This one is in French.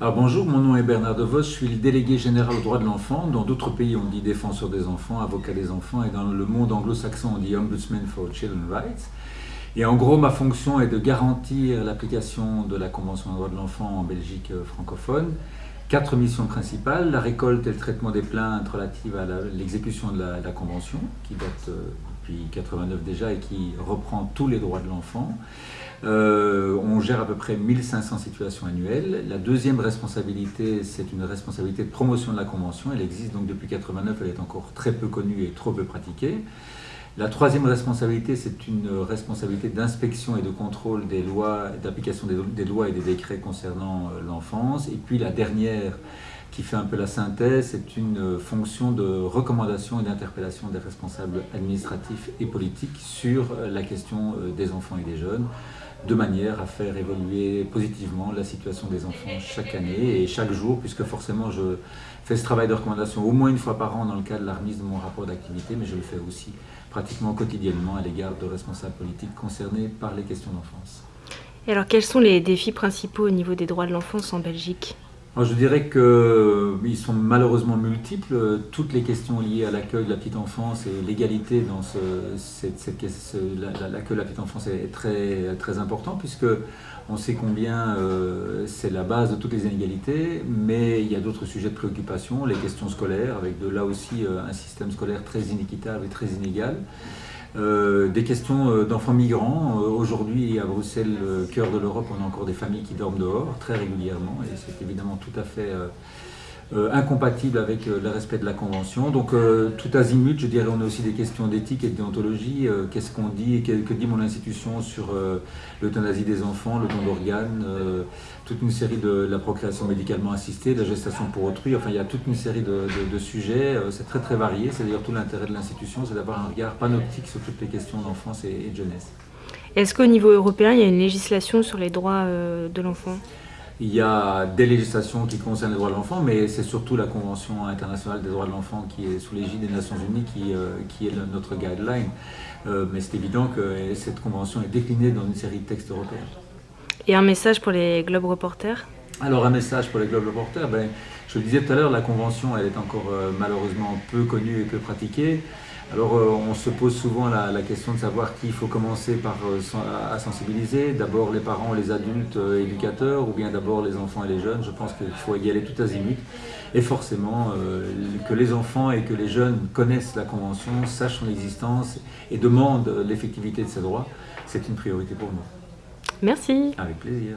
Alors bonjour, mon nom est Bernard De Vos, je suis le délégué général aux droits de l'enfant. Dans d'autres pays, on dit défenseur des enfants, avocat des enfants, et dans le monde anglo-saxon, on dit Ombudsman for Children's Rights. Et en gros, ma fonction est de garantir l'application de la Convention des droits de l'enfant en Belgique euh, francophone. Quatre missions principales, la récolte et le traitement des plaintes relatives à l'exécution de la, Convention, qui date euh, depuis 1989 déjà et qui reprend tous les droits de l'enfant. Euh, on gère à peu près 1500 situations annuelles. La deuxième responsabilité, c'est une responsabilité de promotion de la Convention. Elle existe donc depuis 1989, elle est encore très peu connue et trop peu pratiquée. La troisième responsabilité, c'est une responsabilité d'inspection et de contrôle des lois, d'application des, lois et des décrets concernant euh, l'enfance. Et puis la dernière, qui fait un peu la synthèse, c'est une fonction de recommandation et d'interpellation des responsables administratifs et politiques sur euh, la question euh, des enfants et des jeunes, de manière à faire évoluer positivement la situation des enfants chaque année et chaque jour, puisque forcément je fais ce travail de recommandation au moins une fois par an dans le cadre de la remise de mon rapport d'activité, mais je le fais aussi pratiquement quotidiennement à l'égard de responsables politiques concernés par les questions d'enfance. Et alors quels sont les défis principaux au niveau des droits de l'enfance en Belgique? Je dirais qu'ils sont malheureusement multiples. Toutes les questions liées à l'accueil de la petite enfance et l'égalité dans ce, l'accueil de la petite enfance est très, très important puisque on sait combien euh, c'est la base de toutes les inégalités, mais il y a d'autres sujets de préoccupation, les questions scolaires, avec de là aussi euh, un système scolaire très inéquitable et très inégal. Euh, des questions d'enfants migrants. Aujourd'hui, à Bruxelles, cœur de l'Europe, on a encore des familles qui dorment dehors très régulièrement et c'est évidemment tout à fait euh, incompatible avec euh, le respect de la Convention. Donc euh, tout azimut, je dirais, on a aussi des questions d'éthique et de déontologie. Qu'est-ce qu'on dit et que, dit mon institution sur l'euthanasie des enfants, le don d'organes, toute une série de la procréation médicalement assistée, la gestation pour autrui. Enfin, il y a toute une série de, sujets. C'est très très varié. C'est d'ailleurs tout l'intérêt de l'institution, c'est d'avoir un regard panoptique sur toutes les questions d'enfance et, de jeunesse. Est-ce qu'au niveau européen, il y a une législation sur les droits de l'enfant? Il y a des législations qui concernent les droits de l'enfant, mais c'est surtout la Convention internationale des droits de l'enfant qui est sous l'égide des Nations Unies qui, euh, qui est notre guideline. Euh, mais c'est évident que cette convention est déclinée dans une série de textes européens. Et un message pour les Globe Reporters? Alors un message pour les Globe Reporters, ben, je le disais tout à l'heure, la convention elle est encore euh, malheureusement peu connue et peu pratiquée. Alors euh, on se pose souvent la, question de savoir qui il faut commencer par, euh, à sensibiliser. D'abord les parents, les adultes euh, éducateurs ou bien d'abord les enfants et les jeunes. Je pense qu'il faut y aller tout azimut. Et forcément que les enfants et que les jeunes connaissent la Convention, sachent son existence et demandent l'effectivité de ces droits, c'est une priorité pour nous. Merci. Avec plaisir.